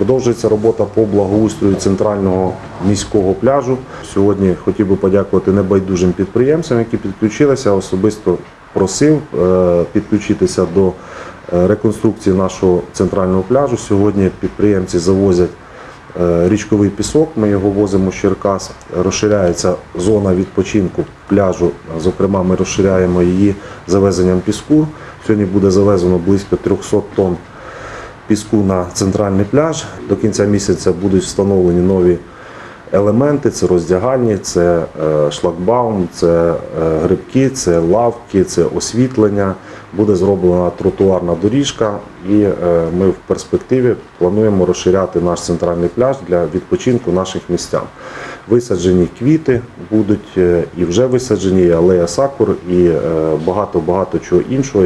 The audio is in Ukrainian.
Продовжується робота по благоустрою центрального міського пляжу. Сьогодні хотів би подякувати небайдужим підприємцям, які підключилися. Особисто просив е, підключитися до е, реконструкції нашого центрального пляжу. Сьогодні підприємці завозять е, річковий пісок. Ми його возимо з Черкас. Розширяється зона відпочинку пляжу. Зокрема, ми розширяємо її завезенням піску. Сьогодні буде завезено близько 300 тонн піску на центральний пляж. До кінця місяця будуть встановлені нові елементи: це роздягальні, це е, шлагбаум, це е, грибки, це лавки, це освітлення. Буде зроблена тротуарна доріжка, і е, ми в перспективі плануємо розширяти наш центральний пляж для відпочинку наших містян. Висаджені квіти будуть і вже висаджені, алея сакур, і багато багато чого іншого.